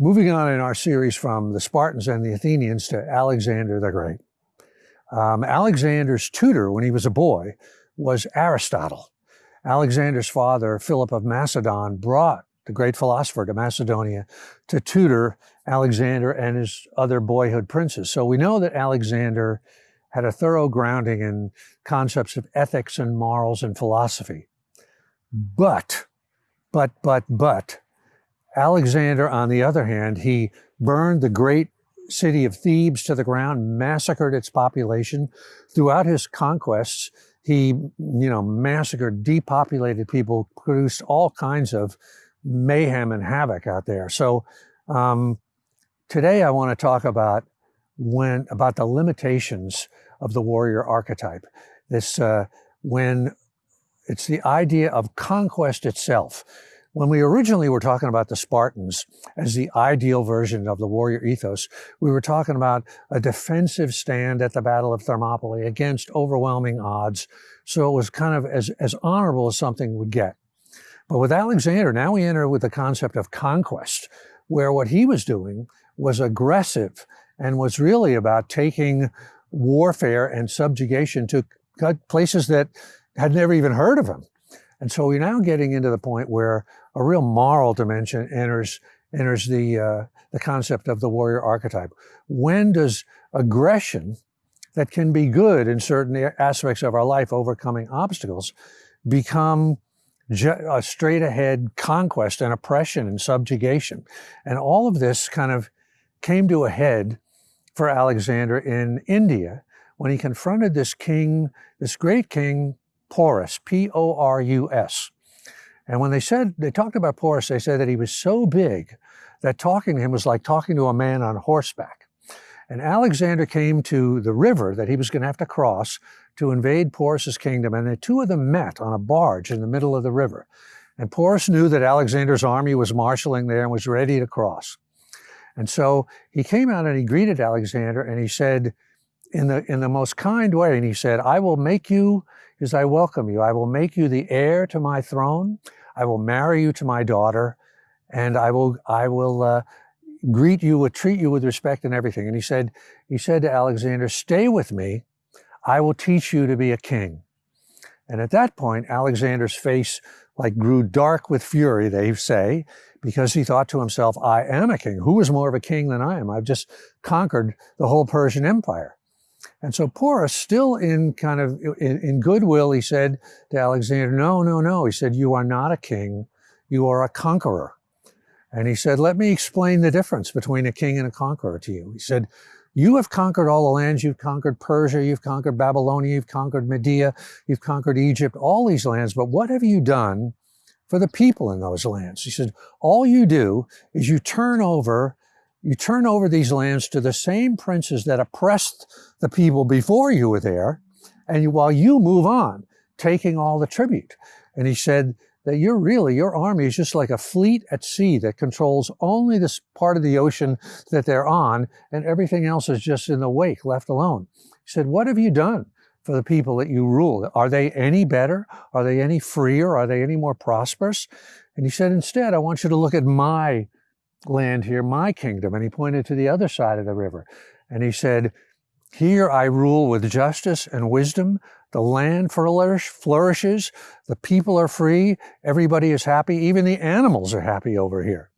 Moving on in our series from the Spartans and the Athenians to Alexander the Great. Um, Alexander's tutor when he was a boy was Aristotle. Alexander's father, Philip of Macedon, brought the great philosopher to Macedonia to tutor Alexander and his other boyhood princes. So we know that Alexander had a thorough grounding in concepts of ethics and morals and philosophy. But, but, but, but, Alexander, on the other hand, he burned the great city of Thebes to the ground, massacred its population. Throughout his conquests, he, you know, massacred, depopulated people, produced all kinds of mayhem and havoc out there. So um, today I want to talk about when about the limitations of the warrior archetype. This uh, when it's the idea of conquest itself. When we originally were talking about the Spartans as the ideal version of the warrior ethos, we were talking about a defensive stand at the Battle of Thermopylae against overwhelming odds. So it was kind of as, as honorable as something would get. But with Alexander, now we enter with the concept of conquest, where what he was doing was aggressive and was really about taking warfare and subjugation to places that had never even heard of him. And so we're now getting into the point where a real moral dimension enters enters the uh, the concept of the warrior archetype. When does aggression that can be good in certain aspects of our life, overcoming obstacles, become a straight ahead conquest and oppression and subjugation? And all of this kind of came to a head for Alexander in India when he confronted this king, this great king, Porus, P-O-R-U-S. And when they said, they talked about Porus, they said that he was so big that talking to him was like talking to a man on horseback. And Alexander came to the river that he was going to have to cross to invade Porus's kingdom. And the two of them met on a barge in the middle of the river. And Porus knew that Alexander's army was marshaling there and was ready to cross. And so he came out and he greeted Alexander and he said, in the, in the most kind way, and he said, I will make you as I welcome you. I will make you the heir to my throne. I will marry you to my daughter, and I will I will uh, greet you, will treat you with respect and everything. And he said he said to Alexander, "Stay with me. I will teach you to be a king." And at that point, Alexander's face like grew dark with fury, they say, because he thought to himself, I am a king. Who is more of a king than I am? I've just conquered the whole Persian Empire. And so Porus, still in kind of in, in, goodwill, he said to Alexander, no, no, no. He said, you are not a king, you are a conqueror. And he said, let me explain the difference between a king and a conqueror to you. He said, you have conquered all the lands. You've conquered Persia, you've conquered Babylonia, you've conquered Media, you've conquered Egypt, all these lands. But what have you done for the people in those lands? He said, all you do is you turn over you turn over these lands to the same princes that oppressed the people before you were there, and you, while you move on, taking all the tribute. And he said that you're really, your army is just like a fleet at sea that controls only this part of the ocean that they're on, and everything else is just in the wake, left alone. He said, what have you done? for the people that you rule? Are they any better? Are they any freer? Are they any more prosperous? And he said, instead, I want you to look at my land here, my kingdom. And he pointed to the other side of the river. And he said, here I rule with justice and wisdom. The land flourishes. The people are free. Everybody is happy. Even the animals are happy over here.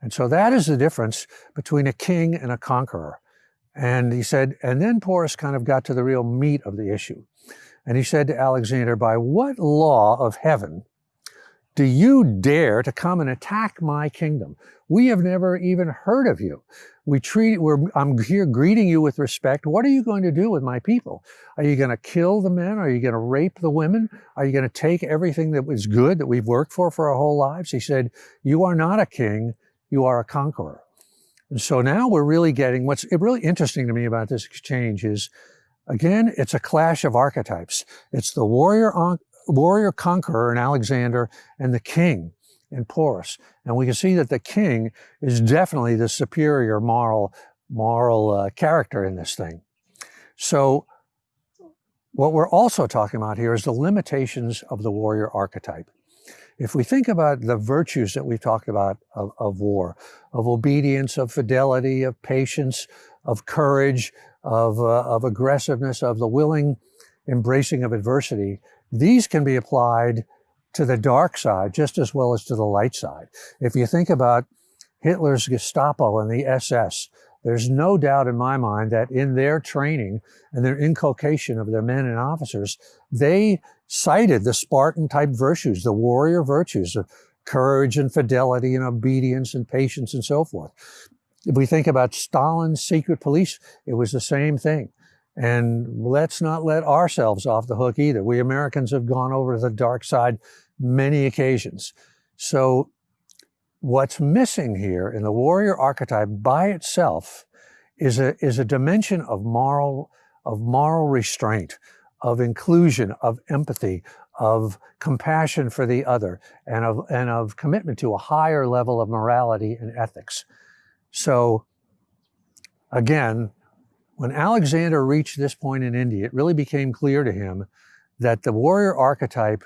And so that is the difference between a king and a conqueror. And he said, and then Porus kind of got to the real meat of the issue. And he said to Alexander, by what law of heaven do you dare to come and attack my kingdom? We have never even heard of you. We treat, I'm here greeting you with respect. What are you going to do with my people? Are you going to kill the men? Are you going to rape the women? Are you going to take everything that was good that we've worked for for our whole lives? He said, you are not a king, you are a conqueror. And so now we're really getting, what's really interesting to me about this exchange is, again, it's a clash of archetypes. It's the warrior warrior conqueror in Alexander and the king in Porus. And we can see that the king is definitely the superior moral, moral uh, character in this thing. So what we're also talking about here is the limitations of the warrior archetype. If we think about the virtues that we've talked about of, of war, of obedience, of fidelity, of patience, of courage, of, uh, of aggressiveness, of the willing embracing of adversity, these can be applied to the dark side just as well as to the light side. If you think about Hitler's Gestapo and the SS, there's no doubt in my mind that in their training and their inculcation of their men and officers, they cited the Spartan type virtues, the warrior virtues of courage and fidelity and obedience and patience and so forth. If we think about Stalin's secret police, it was the same thing. And let's not let ourselves off the hook either. We Americans have gone over to the dark side many occasions. So what's missing here in the warrior archetype by itself is a, is a dimension of moral, of moral restraint, of inclusion, of empathy, of compassion for the other, and of, and of commitment to a higher level of morality and ethics. So again, when Alexander reached this point in India, it really became clear to him that the warrior archetype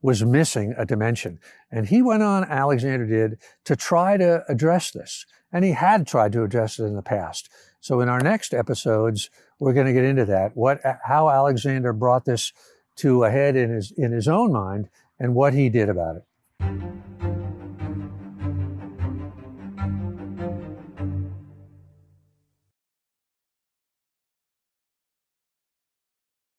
was missing a dimension. And he went on, Alexander did, to try to address this. And he had tried to address it in the past. So in our next episodes, we're going to get into that, what, uh, how Alexander brought this to a head in his, in his own mind and what he did about it.